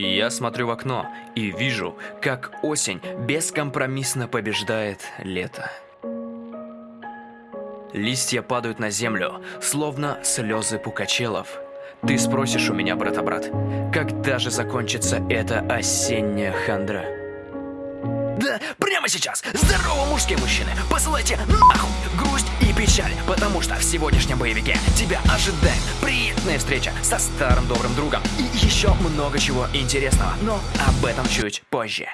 Я смотрю в окно и вижу, как осень бескомпромиссно побеждает лето. Листья падают на землю, словно слезы пукачелов. Ты спросишь у меня, брата-брат, когда же закончится эта осенняя хандра? Да, прямо сейчас! Здорово, мужские мужчины! Посылайте нахуй грусть и печаль, потому что в сегодняшнем боевике тебя ожидает приятная встреча со старым добрым другом и еще много чего интересного, но об этом чуть позже.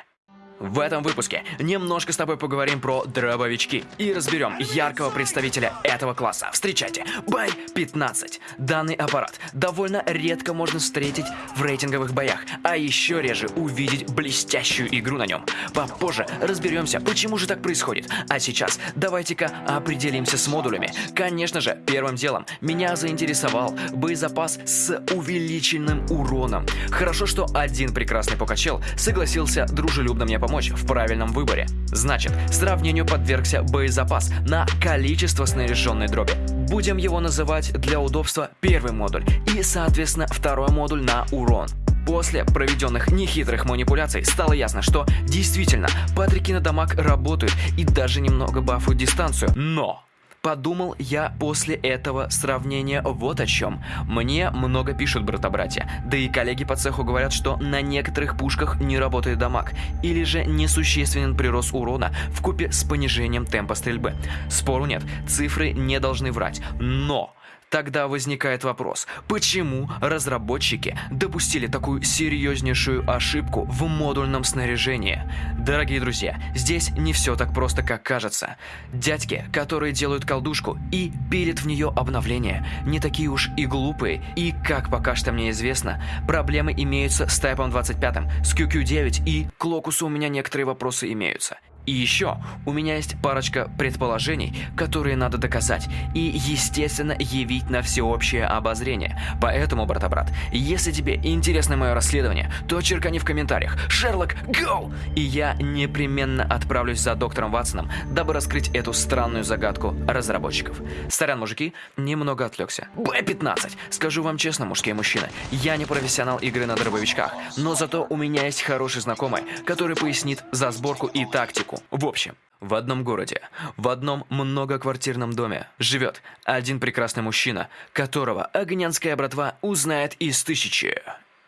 В этом выпуске немножко с тобой поговорим про дробовички и разберем яркого представителя этого класса. Встречайте, Бай 15. Данный аппарат довольно редко можно встретить в рейтинговых боях, а еще реже увидеть блестящую игру на нем. Попозже разберемся, почему же так происходит. А сейчас давайте-ка определимся с модулями. Конечно же, первым делом меня заинтересовал боезапас с увеличенным уроном. Хорошо, что один прекрасный покачел согласился дружелюбно мне помочь в правильном выборе. Значит, сравнению подвергся боезапас на количество снаряженной дроби. Будем его называть для удобства первый модуль и, соответственно, второй модуль на урон. После проведенных нехитрых манипуляций стало ясно, что действительно Патрики на дамаг работают и даже немного бафуют дистанцию. Но Подумал я после этого сравнения вот о чем. Мне много пишут брата-братья, да и коллеги по цеху говорят, что на некоторых пушках не работает дамаг, или же несущественен прирост урона в купе с понижением темпа стрельбы. Спору нет, цифры не должны врать, но... Тогда возникает вопрос, почему разработчики допустили такую серьезнейшую ошибку в модульном снаряжении? Дорогие друзья, здесь не все так просто, как кажется. Дядьки, которые делают колдушку и пилят в нее обновления, не такие уж и глупые, и, как пока что мне известно, проблемы имеются с Type 25, с QQ9 и к Локусу у меня некоторые вопросы имеются. И еще у меня есть парочка предположений, которые надо доказать и, естественно, явить на всеобщее обозрение. Поэтому, брата-брат, если тебе интересно мое расследование, то черкани в комментариях «Шерлок, go!» И я непременно отправлюсь за доктором Ватсоном, дабы раскрыть эту странную загадку разработчиков. Старян, мужики, немного отвлекся. Б-15. Скажу вам честно, мужские мужчины, я не профессионал игры на дробовичках, но зато у меня есть хороший знакомый, который пояснит за сборку и тактику Америку. В общем, в одном городе, в одном многоквартирном доме живет один прекрасный мужчина, которого огнянская братва узнает из тысячи.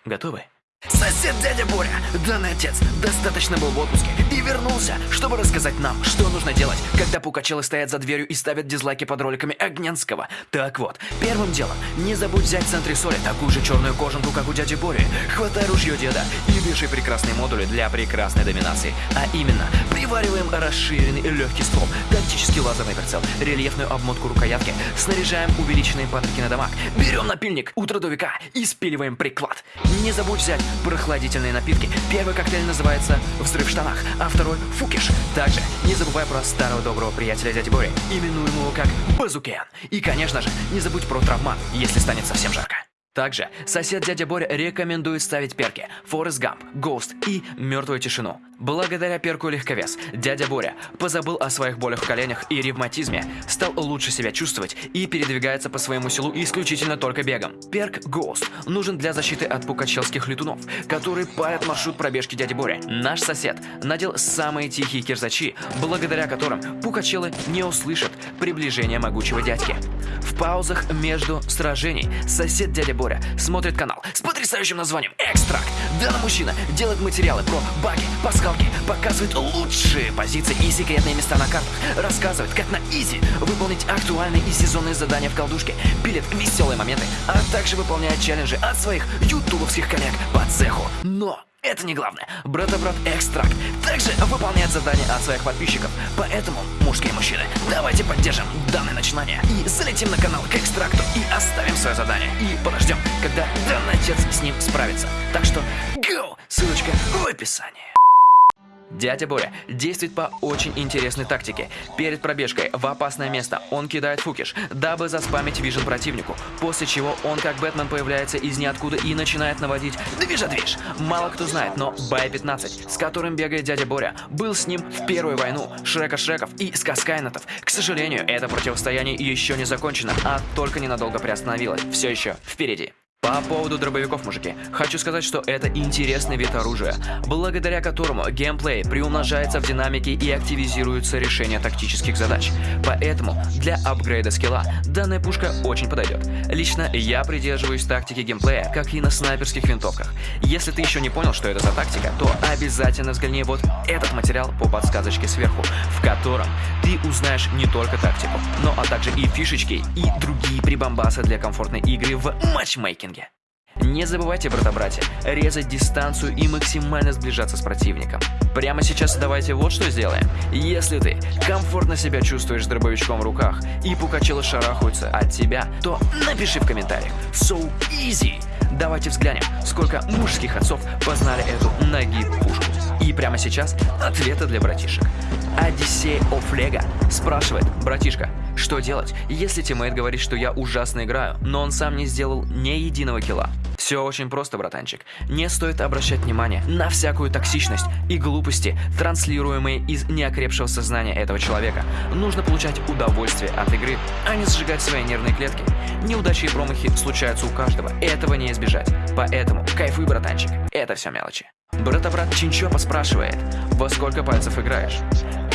Готовы? Сосед дядя Боря, данный отец, достаточно был в отпуске и вернулся, чтобы рассказать нам, что нужно делать, когда пукачелы стоят за дверью и ставят дизлайки под роликами Огнянского. Так вот, первым делом, не забудь взять в центре соли такую же черную кожанку, как у дяди Бори. Хватай ружье деда и вешай прекрасные модули для прекрасной доминации. А именно, привариваем расширенный легкий ствол, тактический лазерный прицел, рельефную обмотку рукоятки, снаряжаем увеличенные патрики на дамаг, берем напильник у трудовика и спиливаем приклад. Не забудь взять прохладительные напитки. Первый коктейль называется «Взрыв в штанах», а второй «Фукиш». Также не забывай про старого доброго приятеля дяди Бори, именуемого как Базукен. И, конечно же, не забудь про травмат, если станет совсем жарко. Также сосед дядя Боря рекомендует ставить перки Форест Гамп, Ghost и Мертвую тишину. Благодаря перку легковес, дядя Боря позабыл о своих болях в коленях и ревматизме, стал лучше себя чувствовать и передвигается по своему селу исключительно только бегом. Перк Ghost нужен для защиты от пукачелских летунов, которые парят маршрут пробежки дяди Боря. Наш сосед надел самые тихие кирзачи, благодаря которым пукачелы не услышат приближения могучего дядьки. В паузах между сражений сосед дядя Боря смотрит канал с потрясающим названием «Экстракт». Данный мужчина делает материалы про баги, пасхалки, показывает лучшие позиции и секретные места на картах, рассказывает, как на изи выполнить актуальные и сезонные задания в колдушке, пилит веселые моменты, а также выполняет челленджи от своих ютубовских коллег по цеху. Но это не главное. Брата-брат Экстракт также выполняет задания от своих подписчиков. Поэтому, мужские мужчины, давайте поддержим данное начинание и залетим на канал к Экстракту и оставим свое задание. И подождем, когда данный отец с ним справится. Так что, go! Ссылочка в описании. Дядя Боря действует по очень интересной тактике. Перед пробежкой в опасное место он кидает фукиш, дабы заспамить вижен противнику, после чего он как Бэтмен появляется из ниоткуда и начинает наводить движа-движ. Мало кто знает, но Бай-15, с которым бегает дядя Боря, был с ним в Первую войну Шрека-Шреков и Скаскайнетов. К сожалению, это противостояние еще не закончено, а только ненадолго приостановилось. Все еще впереди. По поводу дробовиков, мужики, хочу сказать, что это интересный вид оружия, благодаря которому геймплей приумножается в динамике и активизируются решения тактических задач. Поэтому для апгрейда скилла данная пушка очень подойдет. Лично я придерживаюсь тактики геймплея, как и на снайперских винтовках. Если ты еще не понял, что это за тактика, то обязательно взгляни вот этот материал по подсказочке сверху, в котором ты узнаешь не только тактику, но а также и фишечки, и другие прибамбасы для комфортной игры в матчмейкинге. Не забывайте, брата-братья, резать дистанцию и максимально сближаться с противником. Прямо сейчас давайте вот что сделаем. Если ты комфортно себя чувствуешь с дробовичком в руках и пукачелы шарахаются от тебя, то напиши в комментариях «So easy!» Давайте взглянем, сколько мужских отцов познали эту ноги пушку. И прямо сейчас ответы для братишек. Одиссей Офлега спрашивает, братишка, что делать, если тиммейт говорит, что я ужасно играю, но он сам не сделал ни единого килла? Все очень просто, братанчик. Не стоит обращать внимание на всякую токсичность и глупости, транслируемые из неокрепшего сознания этого человека. Нужно получать удовольствие от игры, а не сжигать свои нервные клетки. Неудачи и промахи случаются у каждого, этого не избежать. Поэтому кайфуй, братанчик, это все мелочи. Брата-брат Чинчопа спрашивает, во сколько пальцев играешь?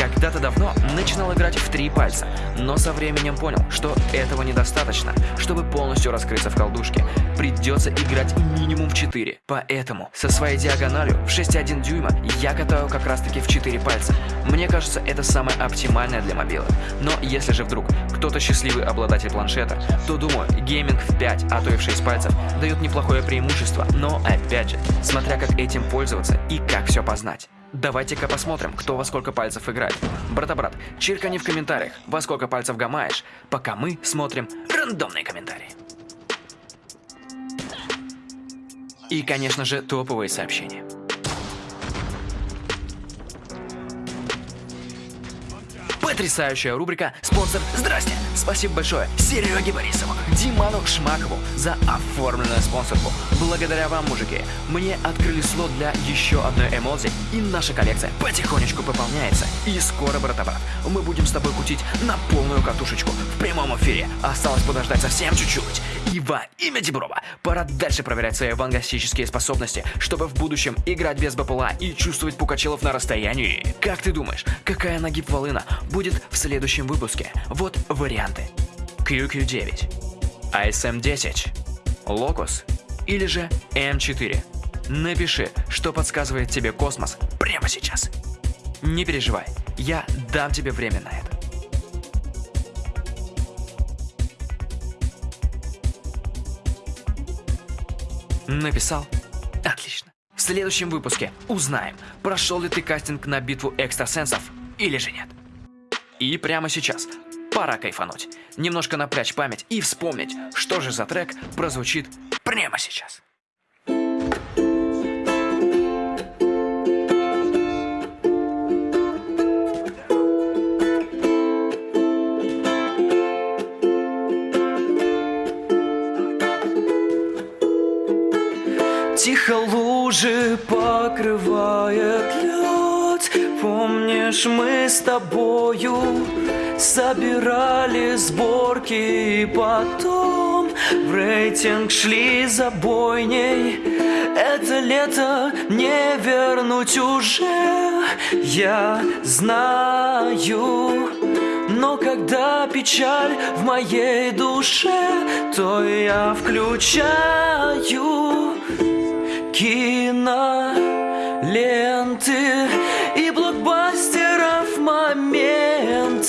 Когда-то давно начинал играть в три пальца, но со временем понял, что этого недостаточно, чтобы полностью раскрыться в колдушке. Придется играть минимум в 4. Поэтому со своей диагональю в 6,1 дюйма я катаю как раз таки в 4 пальца. Мне кажется, это самое оптимальное для мобилок. Но если же вдруг кто-то счастливый обладатель планшета, то думаю, гейминг в 5, а то и в 6 пальцев дает неплохое преимущество, но опять же, смотря как этим пользоваться и как все познать. Давайте-ка посмотрим, кто во сколько пальцев играет. Брата-брат, чиркани в комментариях, во сколько пальцев гамаешь, пока мы смотрим рандомные комментарии. И, конечно же, топовые сообщения. Потрясающая рубрика «Спонсор Здрасте!» Спасибо большое Сереге Борисову, Диману Шмакову за оформленную спонсорку. Благодаря вам, мужики, мне открыли слот для еще одной эмодзи, и наша коллекция потихонечку пополняется. И скоро, брата-брат, мы будем с тобой кутить на полную катушечку в прямом эфире. Осталось подождать совсем чуть-чуть. И во имя Деброва пора дальше проверять свои вангастические способности, чтобы в будущем играть без БПЛА и чувствовать пукачелов на расстоянии. Как ты думаешь, какая нагиб волына будет в следующем выпуске? Вот варианты. QQ9, ASM-10, Locus или же M4. Напиши, что подсказывает тебе космос прямо сейчас. Не переживай, я дам тебе время на это. Написал? Отлично. В следующем выпуске узнаем, прошел ли ты кастинг на битву экстрасенсов или же нет. И прямо сейчас пора кайфануть, немножко напрячь память и вспомнить, что же за трек прозвучит прямо сейчас. Тихо лужи покрывает Помнишь, мы с тобою собирали сборки И потом в рейтинг шли за бойней. Это лето не вернуть уже, я знаю. Но когда печаль в моей душе, то я включаю кино,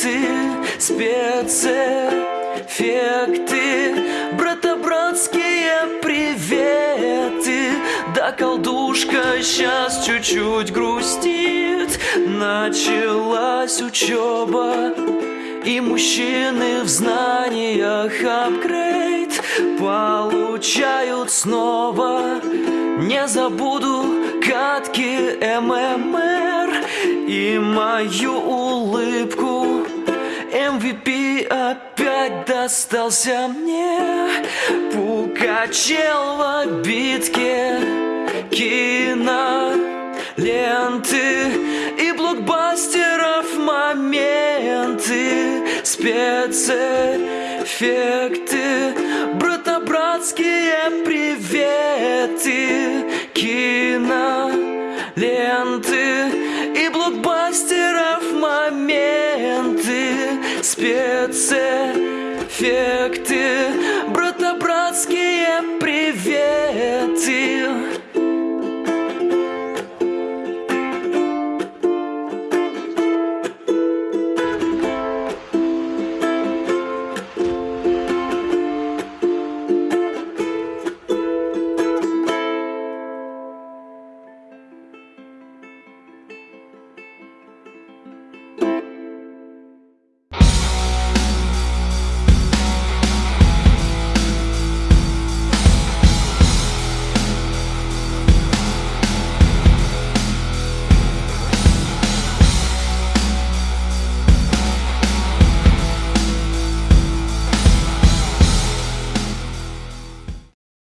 моменты, спецэффекты, брата-братские приветы. Да колдушка сейчас чуть-чуть грустит, началась учеба. И мужчины в знаниях апгрейд Получают снова Не забуду катки ММР И мою улыбку MVP опять достался мне. Пукачел в обидке. Кино ленты и блокбастеров моменты, спецэффекты, братобратские приветы. Кино, ленты и блокбастеров моменты Спецэффекты,